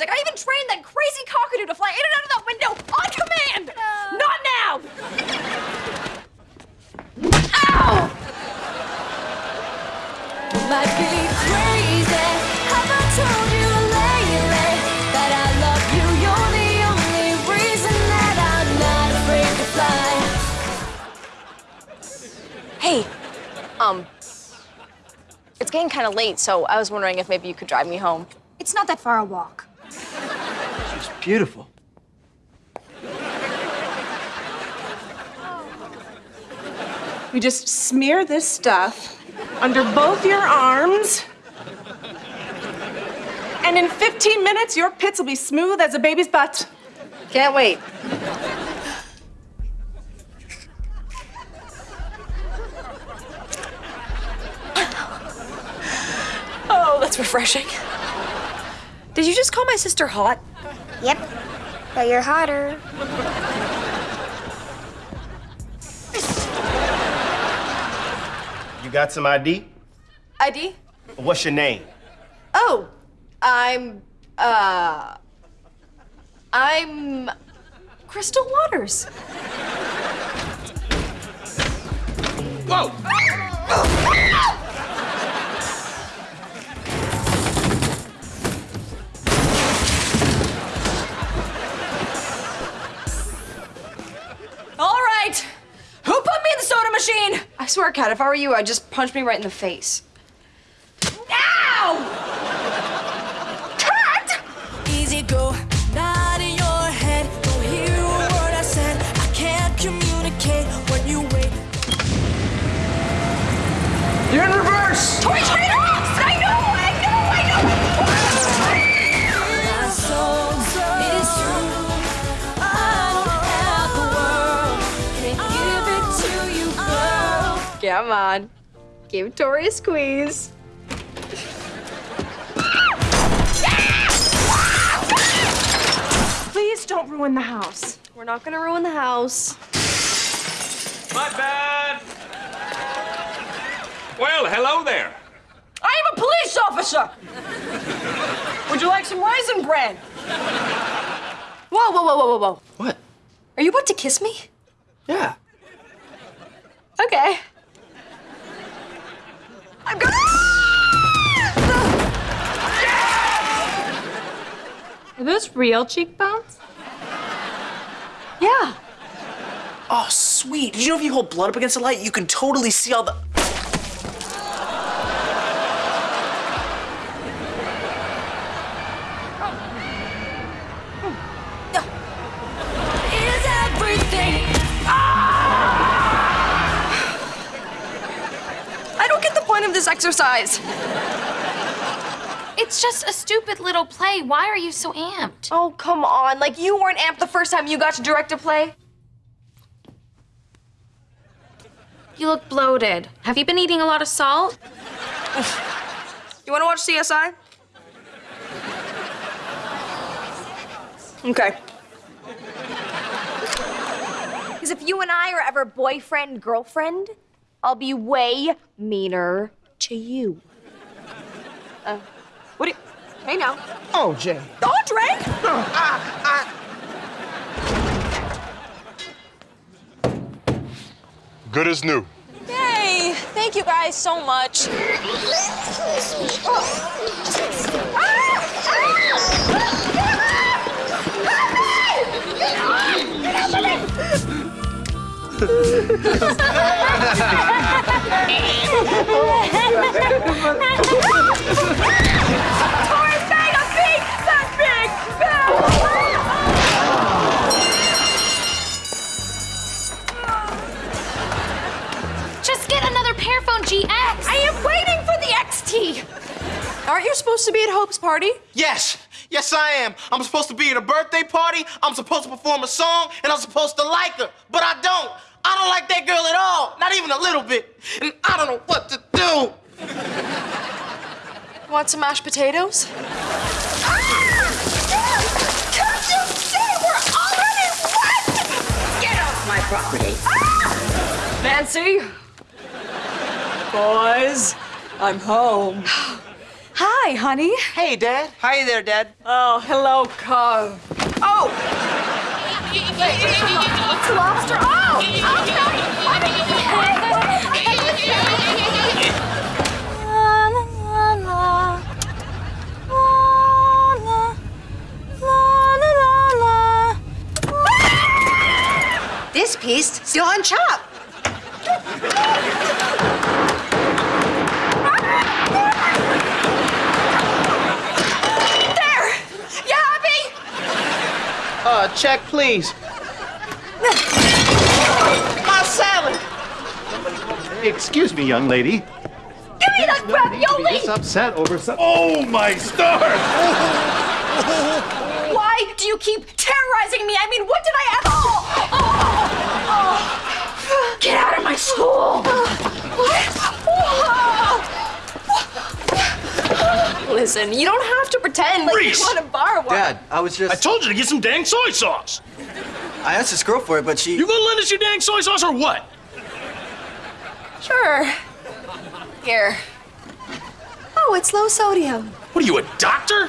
music. I even trained that crazy cockatoo to fly in and out of that window on command. Not now. Ow! Be crazy. Have I told you lately that I love you? You're the only reason that I'm not afraid to fly. Hey, um, it's getting kind of late, so I was wondering if maybe you could drive me home. It's not that far a walk. She's beautiful. You just smear this stuff under both your arms. And in 15 minutes, your pits will be smooth as a baby's butt. Can't wait. Oh, that's refreshing. Did you just call my sister hot? Yep, but you're hotter. You got some ID? ID? What's your name? Oh, I'm, uh, I'm Crystal Waters. Whoa! Kat, if I were you, I'd just punch me right in the face. Come on. Give Tori a squeeze. Please don't ruin the house. We're not gonna ruin the house. My bad. Well, hello there. I am a police officer! Would you like some raisin bran? Whoa, whoa, whoa, whoa, whoa, whoa. What? Are you about to kiss me? Yeah. Okay. I'm gonna. Are those real cheekbones? Yeah. Oh, sweet. Did you know if you hold blood up against the light, you can totally see all the. Exercise. It's just a stupid little play. Why are you so amped? Oh, come on. Like, you weren't amped the first time you got to direct a play. You look bloated. Have you been eating a lot of salt? You want to watch CSI? Okay. Because if you and I are ever boyfriend, girlfriend, I'll be way meaner to you. Uh, what do you. Hey now. Oh, Jay. Audrey! Good as new. Yay! Thank you guys so much. Just Aren't you supposed to be at Hope's party? Yes, yes, I am. I'm supposed to be at a birthday party. I'm supposed to perform a song, and I'm supposed to like her, but I don't. I don't like that girl at all, not even a little bit. And I don't know what to do. Want some mashed potatoes? Ah! Can't you see we're already wet? Get off my property. Ah! Nancy? Boys, I'm home. Hi, honey. Hey, Dad. Hi there, Dad. Oh, hello, Cove. Oh! It's a lobster. Oh! This piece still on chop. You happy? Uh, check, please. My salad. Excuse me, young lady. Give me that Be ravioli! this upset over some. Oh my stars! Why do you keep terrorizing me? I mean, what did I ever? Oh, oh, oh. Get out of my school! Listen, you don't have to pretend like Reese! you want to borrow one. Dad, I was just. I told you to get some dang soy sauce. I asked this girl for it, but she. You gonna lend us your dang soy sauce or what? Sure. Here. Oh, it's low sodium. What are you, a doctor?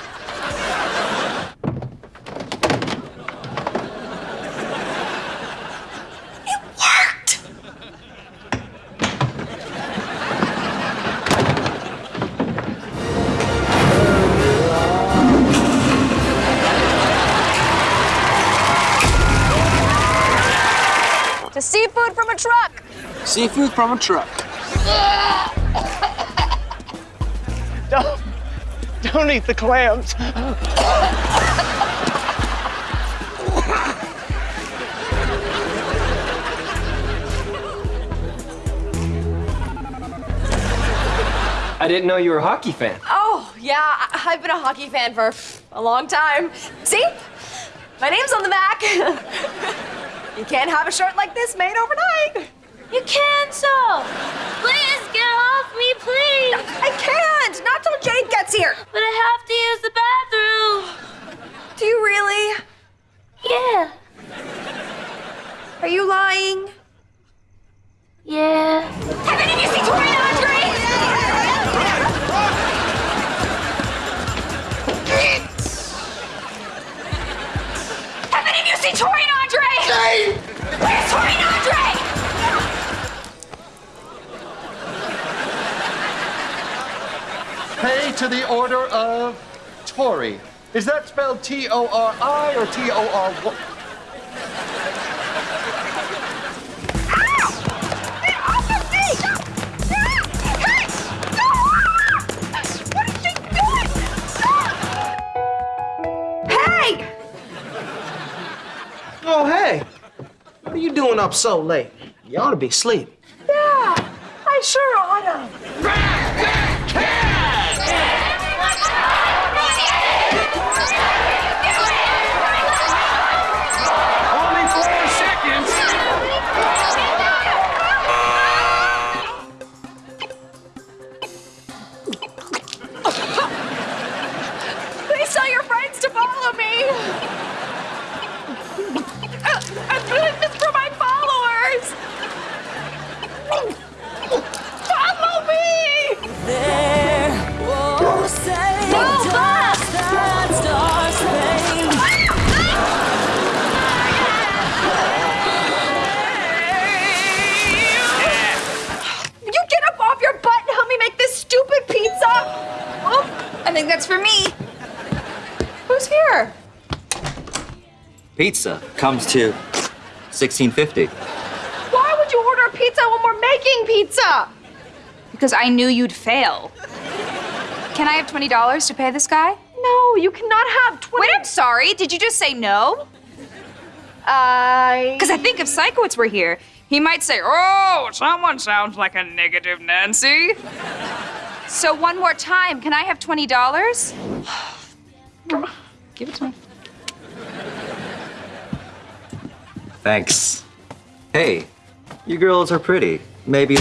Seafood from a truck. Seafood from a truck. Don't, don't eat the clams. I didn't know you were a hockey fan. Oh, yeah, I- I've been a hockey fan for a long time. See? My name's on the back. you can't have a shirt like this made overnight. You can so. Please get off me, please. I can't! Not till Jade gets here. But I have to use the bathroom. Do you really? Yeah. Are you lying? Yeah. Kevin, did you see Tori and Andre? Kevin, did you see Tori Andre? Jade! Where's Tori and Andre? Pay to the order of Tory. Is that spelled T O R I or T up so late? You ought to be asleep. Yeah, I sure ought Only for me. Who's here? Pizza comes to 1650. Why would you order a pizza when we're making pizza? Because I knew you'd fail. Can I have $20 to pay this guy? No, you cannot have 20. Wait, I'm sorry. Did you just say no? I. Because I think if Sikowitz were here, he might say, Oh, someone sounds like a negative Nancy. So, one more time, can I have $20? Give it to me. Thanks. Hey, you girls are pretty. Maybe.